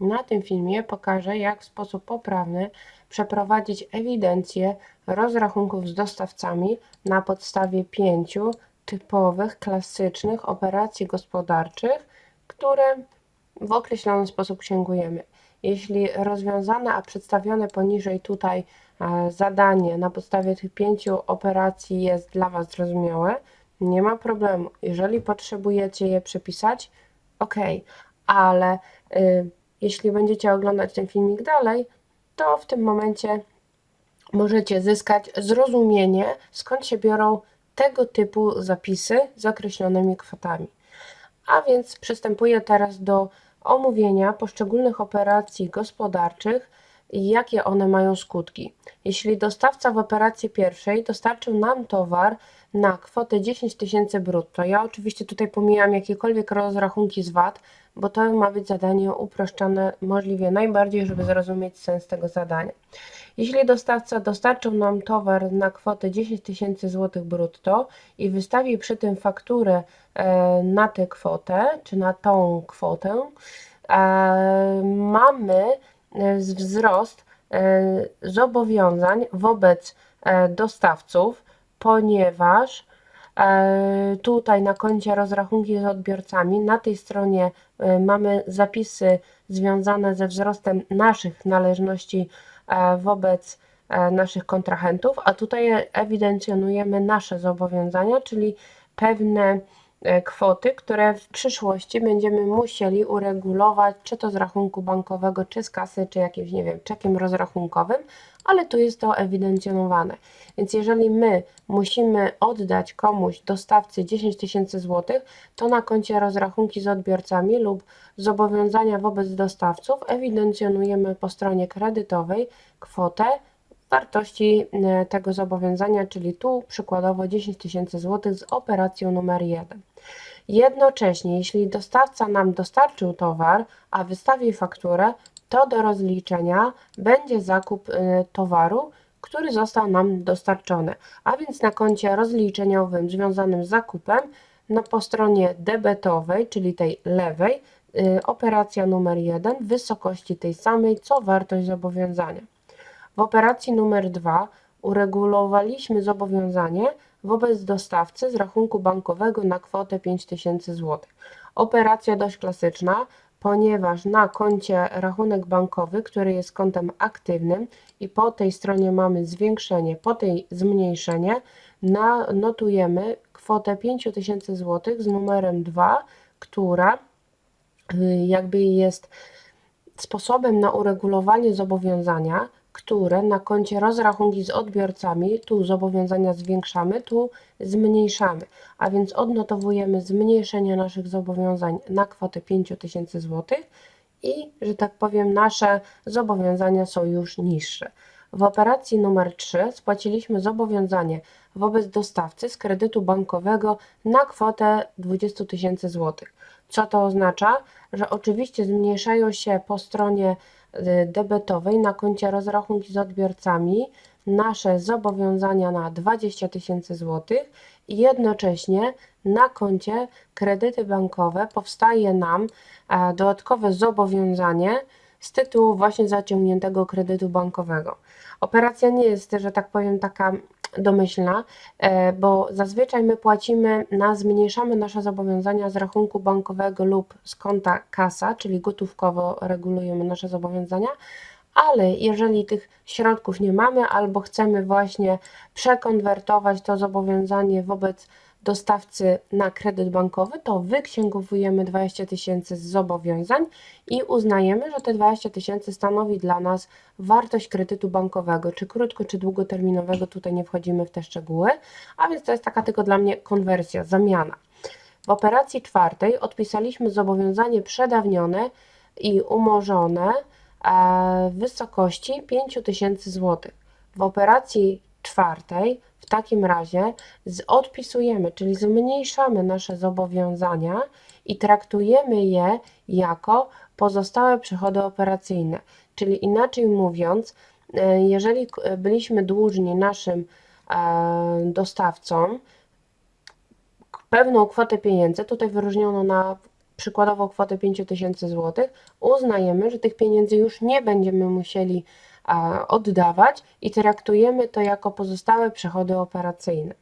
Na tym filmie pokażę, jak w sposób poprawny przeprowadzić ewidencję rozrachunków z dostawcami na podstawie pięciu typowych, klasycznych operacji gospodarczych, które w określony sposób księgujemy. Jeśli rozwiązane, a przedstawione poniżej tutaj e, zadanie na podstawie tych pięciu operacji jest dla Was zrozumiałe, nie ma problemu. Jeżeli potrzebujecie je przepisać, ok, ale y, jeśli będziecie oglądać ten filmik dalej, to w tym momencie możecie zyskać zrozumienie, skąd się biorą tego typu zapisy z określonymi kwotami. A więc przystępuję teraz do omówienia poszczególnych operacji gospodarczych i jakie one mają skutki. Jeśli dostawca w operacji pierwszej dostarczył nam towar na kwotę 10 tysięcy brutto, ja oczywiście tutaj pomijam jakiekolwiek rozrachunki z VAT, bo to ma być zadanie uproszczone możliwie najbardziej, żeby zrozumieć sens tego zadania. Jeśli dostawca dostarczył nam towar na kwotę 10 tysięcy złotych brutto i wystawi przy tym fakturę e, na tę kwotę, czy na tą kwotę, e, mamy wzrost zobowiązań wobec dostawców, ponieważ tutaj na koncie rozrachunki z odbiorcami, na tej stronie mamy zapisy związane ze wzrostem naszych należności E, wobec e, naszych kontrahentów, a tutaj ewidencjonujemy nasze zobowiązania, czyli pewne e, kwoty, które w przyszłości będziemy musieli uregulować, czy to z rachunku bankowego, czy z kasy, czy jakimś, nie wiem, czekiem rozrachunkowym, ale tu jest to ewidencjonowane. Więc jeżeli my musimy oddać komuś, dostawcy 10 tysięcy złotych, to na koncie rozrachunki z odbiorcami lub zobowiązania wobec dostawców ewidencjonujemy po stronie kredytowej kwotę wartości e, tego zobowiązania, czyli tu przykładowo 10 tysięcy złotych z operacją numer 1. Jednocześnie, jeśli dostawca nam dostarczył towar, a wystawi fakturę, to do rozliczenia będzie zakup y, towaru, który został nam dostarczony. A więc na koncie rozliczeniowym związanym z zakupem, no po stronie debetowej, czyli tej lewej, y, operacja numer 1 w wysokości tej samej, co wartość zobowiązania. W operacji numer 2 uregulowaliśmy zobowiązanie wobec dostawcy z rachunku bankowego na kwotę 5000 zł. Operacja dość klasyczna, ponieważ na koncie rachunek bankowy, który jest kontem aktywnym i po tej stronie mamy zwiększenie, po tej zmniejszenie, notujemy kwotę 5000 zł z numerem 2, która y, jakby jest sposobem na uregulowanie zobowiązania, które na koncie rozrachunki z odbiorcami, tu zobowiązania zwiększamy, tu zmniejszamy, a więc odnotowujemy zmniejszenie naszych zobowiązań na kwotę 5000 zł i, że tak powiem, nasze zobowiązania są już niższe. W operacji numer 3 spłaciliśmy zobowiązanie wobec dostawcy z kredytu bankowego na kwotę 20 tysięcy złotych. Co to oznacza? Że oczywiście zmniejszają się po stronie debetowej na koncie rozrachunki z odbiorcami nasze zobowiązania na 20 tysięcy złotych i jednocześnie na koncie kredyty bankowe powstaje nam e, dodatkowe zobowiązanie z tytułu właśnie zaciągniętego kredytu bankowego. Operacja nie jest, że tak powiem, taka domyślna, e, bo zazwyczaj my płacimy na, zmniejszamy nasze zobowiązania z rachunku bankowego lub z konta kasa, czyli gotówkowo regulujemy nasze zobowiązania, ale jeżeli tych środków nie mamy albo chcemy właśnie przekonwertować to zobowiązanie wobec dostawcy na kredyt bankowy, to wyksięgowujemy 20 tysięcy z zobowiązań i uznajemy, że te 20 tysięcy stanowi dla nas wartość kredytu bankowego, czy krótko, czy długoterminowego, tutaj nie wchodzimy w te szczegóły, a więc to jest taka tylko dla mnie konwersja, zamiana. W operacji czwartej odpisaliśmy zobowiązanie przedawnione i umorzone e, w wysokości 5000 zł. W operacji czwartej w takim razie odpisujemy, czyli zmniejszamy nasze zobowiązania i traktujemy je jako pozostałe przychody operacyjne. Czyli inaczej mówiąc, e, jeżeli byliśmy dłużni naszym e, dostawcom pewną kwotę pieniędzy, tutaj wyróżniono na przykładowo kwotę 5000 zł, uznajemy, że tych pieniędzy już nie będziemy musieli oddawać i traktujemy to jako pozostałe przychody operacyjne.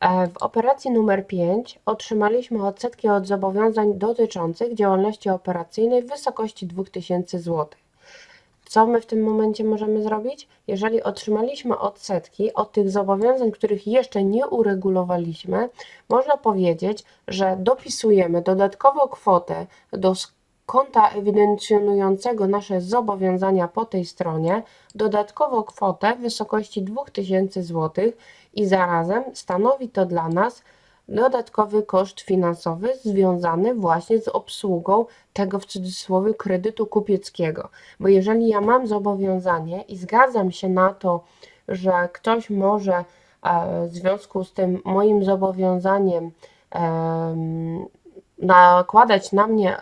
E, W operacji numer 5 otrzymaliśmy odsetki od zobowiązań dotyczących działalności operacyjnej w wysokości 2000 zł. Co my w tym momencie możemy zrobić? Jeżeli otrzymaliśmy odsetki od tych zobowiązań, których jeszcze nie uregulowaliśmy, można powiedzieć, że dopisujemy dodatkowo kwotę do konta ewidencjonującego nasze zobowiązania po tej stronie, dodatkowo kwotę w wysokości 2000 zł i zarazem stanowi to dla nas dodatkowy koszt finansowy związany właśnie z obsługą tego w cudzysłowie kredytu kupieckiego. Bo jeżeli ja mam zobowiązanie i zgadzam się na to, że ktoś może e, w związku z tym moim zobowiązaniem em, nakładać na mnie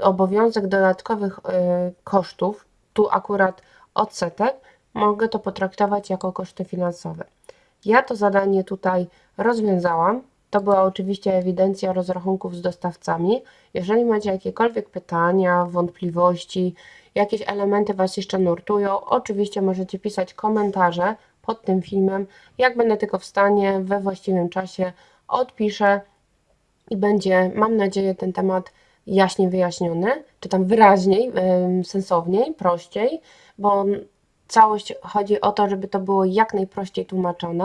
obowiązek dodatkowych e, kosztów, tu akurat odsetek, mogę to potraktować jako koszty finansowe. Ja to zadanie tutaj rozwiązałam. To była oczywiście ewidencja rozrachunków z dostawcami. Jeżeli macie jakiekolwiek pytania, wątpliwości, jakieś elementy Was jeszcze nurtują, oczywiście możecie pisać komentarze pod tym filmem. Jak będę tylko w stanie, we właściwym czasie odpiszę i będzie, mam nadzieję, ten temat jaśniej wyjaśniony, czy tam wyraźniej, sensowniej, prościej, bo całość chodzi o to, żeby to było jak najprościej tłumaczone.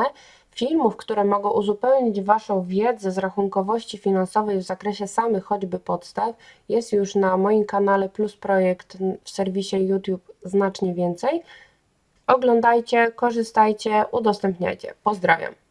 Filmów, które mogą uzupełnić Waszą wiedzę z rachunkowości finansowej w zakresie samych choćby podstaw, jest już na moim kanale Plus Projekt w serwisie YouTube znacznie więcej. Oglądajcie, korzystajcie, udostępniajcie. Pozdrawiam.